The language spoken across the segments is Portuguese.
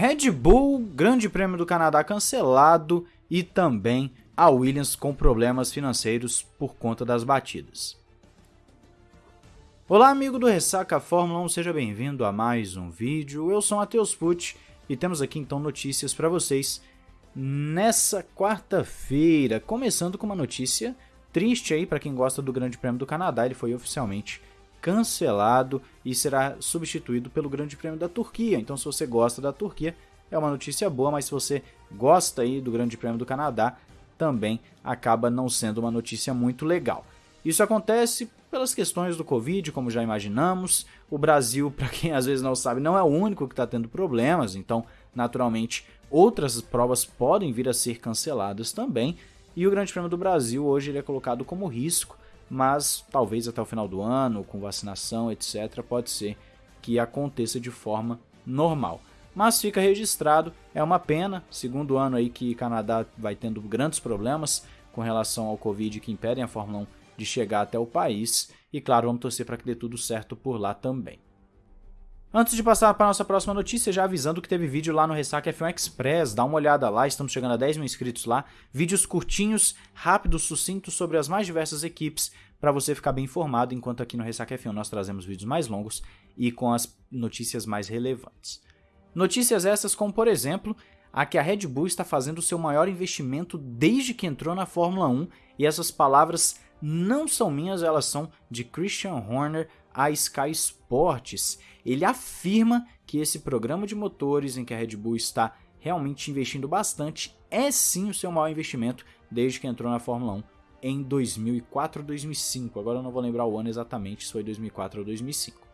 Red Bull, Grande Prêmio do Canadá cancelado e também a Williams com problemas financeiros por conta das batidas. Olá, amigo do Ressaca Fórmula 1, seja bem-vindo a mais um vídeo. Eu sou Matheus Pucci e temos aqui então notícias para vocês nessa quarta-feira, começando com uma notícia triste aí para quem gosta do Grande Prêmio do Canadá, ele foi oficialmente cancelado e será substituído pelo Grande Prêmio da Turquia. Então, se você gosta da Turquia, é uma notícia boa, mas se você gosta aí do Grande Prêmio do Canadá, também acaba não sendo uma notícia muito legal. Isso acontece pelas questões do Covid, como já imaginamos. O Brasil, para quem às vezes não sabe, não é o único que está tendo problemas, então, naturalmente, outras provas podem vir a ser canceladas também. E o Grande Prêmio do Brasil hoje ele é colocado como risco mas talvez até o final do ano, com vacinação, etc., pode ser que aconteça de forma normal. Mas fica registrado, é uma pena, segundo ano aí que Canadá vai tendo grandes problemas com relação ao Covid que impedem a Fórmula 1 de chegar até o país, e claro, vamos torcer para que dê tudo certo por lá também. Antes de passar para nossa próxima notícia, já avisando que teve vídeo lá no Ressaca F1 Express, dá uma olhada lá, estamos chegando a 10 mil inscritos lá. Vídeos curtinhos, rápidos, sucintos sobre as mais diversas equipes, para você ficar bem informado, enquanto aqui no Ressaca F1 nós trazemos vídeos mais longos e com as notícias mais relevantes. Notícias essas como, por exemplo, a que a Red Bull está fazendo o seu maior investimento desde que entrou na Fórmula 1, e essas palavras não são minhas, elas são de Christian Horner, a Sky Sports. Ele afirma que esse programa de motores em que a Red Bull está realmente investindo bastante é sim o seu maior investimento desde que entrou na Fórmula 1 em 2004 ou 2005. Agora eu não vou lembrar o ano exatamente, se foi 2004 ou 2005.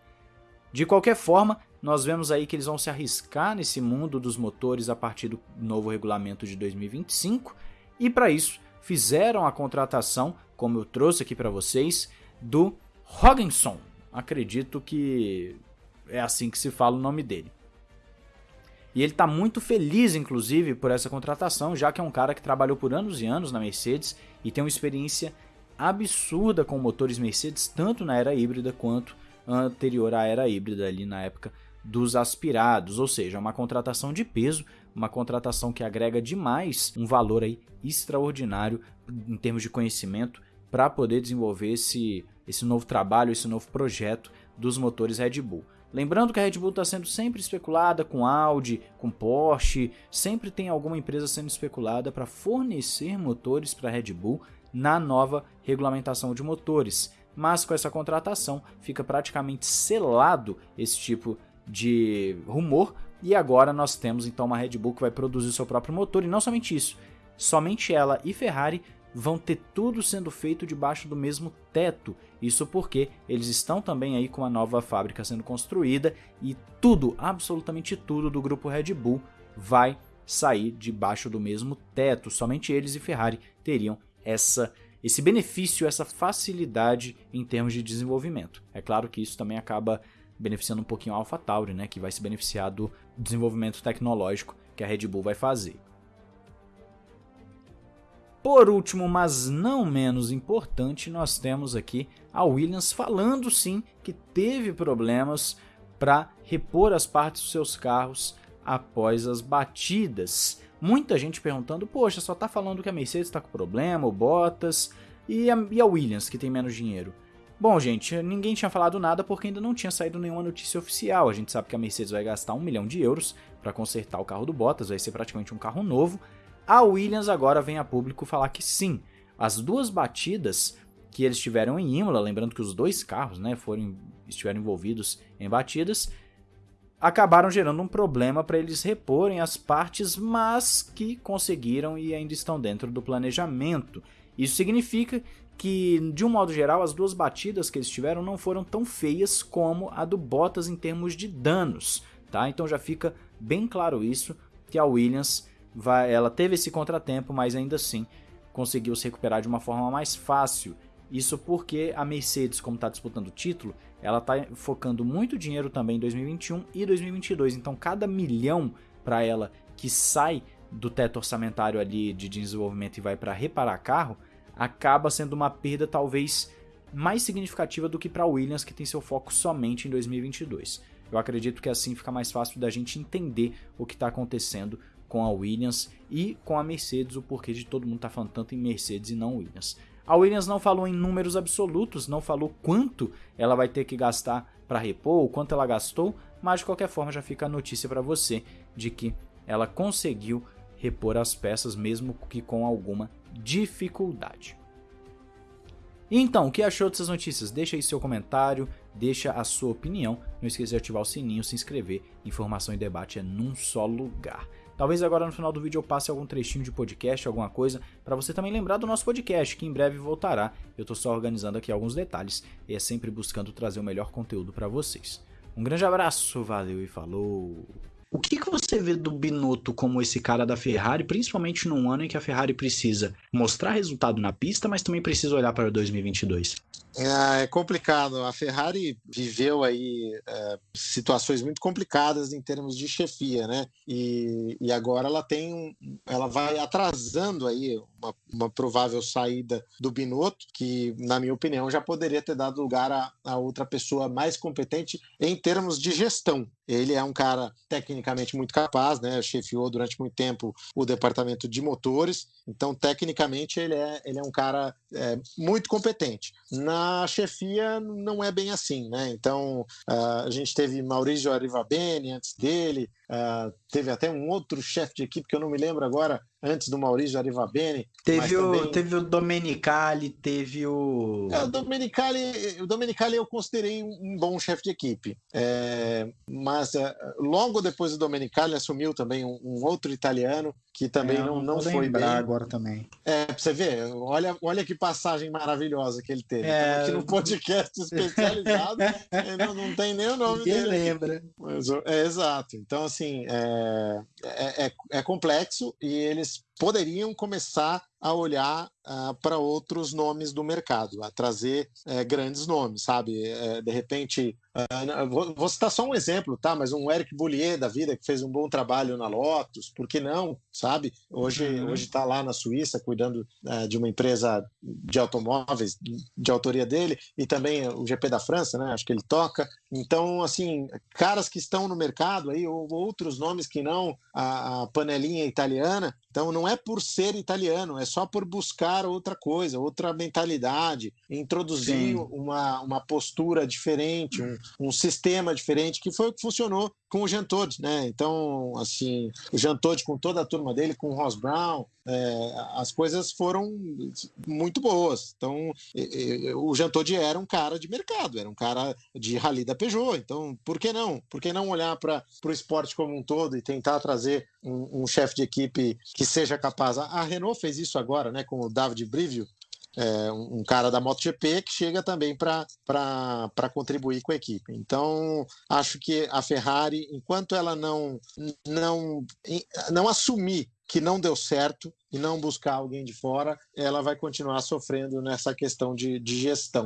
De qualquer forma, nós vemos aí que eles vão se arriscar nesse mundo dos motores a partir do novo regulamento de 2025 e para isso fizeram a contratação, como eu trouxe aqui para vocês, do Hogginson, acredito que é assim que se fala o nome dele. E ele está muito feliz, inclusive, por essa contratação, já que é um cara que trabalhou por anos e anos na Mercedes e tem uma experiência absurda com motores Mercedes, tanto na era híbrida quanto anterior à era híbrida, ali na época dos aspirados. Ou seja, uma contratação de peso, uma contratação que agrega demais um valor aí extraordinário em termos de conhecimento para poder desenvolver esse esse novo trabalho, esse novo projeto dos motores Red Bull. Lembrando que a Red Bull está sendo sempre especulada com Audi, com Porsche, sempre tem alguma empresa sendo especulada para fornecer motores para a Red Bull na nova regulamentação de motores. Mas com essa contratação fica praticamente selado esse tipo de rumor e agora nós temos então uma Red Bull que vai produzir seu próprio motor e não somente isso, somente ela e Ferrari vão ter tudo sendo feito debaixo do mesmo teto. Isso porque eles estão também aí com a nova fábrica sendo construída e tudo, absolutamente tudo do grupo Red Bull vai sair debaixo do mesmo teto. Somente eles e Ferrari teriam essa esse benefício, essa facilidade em termos de desenvolvimento. É claro que isso também acaba beneficiando um pouquinho a AlphaTauri, né, que vai se beneficiar do desenvolvimento tecnológico que a Red Bull vai fazer. Por último, mas não menos importante, nós temos aqui a Williams falando sim que teve problemas para repor as partes dos seus carros após as batidas. Muita gente perguntando, poxa, só tá falando que a Mercedes está com problema, o Bottas e a, e a Williams que tem menos dinheiro. Bom, gente, ninguém tinha falado nada porque ainda não tinha saído nenhuma notícia oficial. A gente sabe que a Mercedes vai gastar um milhão de euros para consertar o carro do Bottas, vai ser praticamente um carro novo. A Williams agora vem a público falar que sim, as duas batidas que eles tiveram em Imola, lembrando que os dois carros né, foram, estiveram envolvidos em batidas, acabaram gerando um problema para eles reporem as partes, mas que conseguiram e ainda estão dentro do planejamento. Isso significa que, de um modo geral, as duas batidas que eles tiveram não foram tão feias como a do Bottas em termos de danos, tá? Então já fica bem claro isso, que a Williams vai, ela teve esse contratempo, mas ainda assim conseguiu se recuperar de uma forma mais fácil. Isso porque a Mercedes, como está disputando o título, ela está focando muito dinheiro também em 2021 e 2022. Então, cada milhão para ela que sai do teto orçamentário ali de desenvolvimento e vai para reparar carro, acaba sendo uma perda talvez mais significativa do que para a Williams, que tem seu foco somente em 2022. Eu acredito que assim fica mais fácil da gente entender o que está acontecendo com a Williams e com a Mercedes, o porquê de todo mundo estar tá falando tanto em Mercedes e não Williams. A Williams não falou em números absolutos, não falou quanto ela vai ter que gastar para repor, o quanto ela gastou, mas de qualquer forma já fica a notícia para você de que ela conseguiu repor as peças mesmo que com alguma dificuldade. Então, o que achou dessas notícias? Deixa aí seu comentário, deixa a sua opinião. Não esqueça de ativar o sininho, se inscrever. Informação e debate é num só lugar. Talvez agora no final do vídeo eu passe algum trechinho de podcast, alguma coisa, para você também lembrar do nosso podcast, que em breve voltará. Eu estou só organizando aqui alguns detalhes e é sempre buscando trazer o melhor conteúdo para vocês. Um grande abraço, valeu e falou! O que, que você vê do Binotto como esse cara da Ferrari, principalmente num ano em que a Ferrari precisa mostrar resultado na pista, mas também precisa olhar para 2022? É, é complicado. A Ferrari viveu aí é, situações muito complicadas em termos de chefia, né? E, e agora ela tem, ela vai atrasando aí uma, uma, provável saída do Binotto, que na minha opinião já poderia ter dado lugar a, a outra pessoa mais competente em termos de gestão. Ele é um cara tecnicamente muito capaz, né? Chefiou durante muito tempo o departamento de motores, então tecnicamente ele é, ele é um cara é, muito competente. Na chefia não é bem assim, né? Então uh, a gente teve Maurício Arrivabene antes dele, uh, teve até um outro chefe de equipe que eu não me lembro agora, antes do Maurício Arrivabene. Teve, o, também... teve o Domenicali, teve o. É, o Domenicali, o Domenicali eu considerei um bom chefe de equipe. É, mas é, logo depois do Domenicali assumiu também um, um outro italiano que também é, não, não foi bem. agora também. É, pra você ver, olha, olha que passagem maravilhosa que ele teve. É... Aqui no podcast especializado, não, não tem nem o nome Ninguém dele. lembra. Mas, é, exato. Então, assim, é, é, é, é complexo e eles poderiam começar a olhar uh, para outros nomes do mercado, a trazer uh, grandes nomes, sabe? Uh, de repente, vou, vou, citar só um exemplo, tá? Mas um Eric Boulier da vida que fez um bom trabalho na Lotus, por que não, sabe? Hoje uhum. hoje está lá na Suíça cuidando de uma empresa de automóveis de autoria dele e também o GP da França, né? Acho que ele toca. Então, assim, caras que estão no mercado aí ou outros nomes que não a, a panelinha italiana. Então, não é por ser italiano, é só por buscar outra coisa, outra mentalidade, introduzir uma, uma postura diferente, um, um, sistema diferente, que foi o que funcionou com o Jean Todt, né? Então, assim, o Jean Todt com toda a turma dele, com o Ross Brown, é, as coisas foram muito boas. Então, o Jean Todt era um cara de mercado, era um cara de rally da Peugeot. Então, por que não? Por que não olhar para o esporte como um todo e tentar trazer um, um chefe de equipe que seja capaz? A Renault fez isso agora, né, com o David Brivio, é, um cara da MotoGP que chega também para contribuir com a equipe. Então, acho que a Ferrari, enquanto ela não, não, não assumir que não deu certo e não buscar alguém de fora, ela vai continuar sofrendo nessa questão de, de gestão.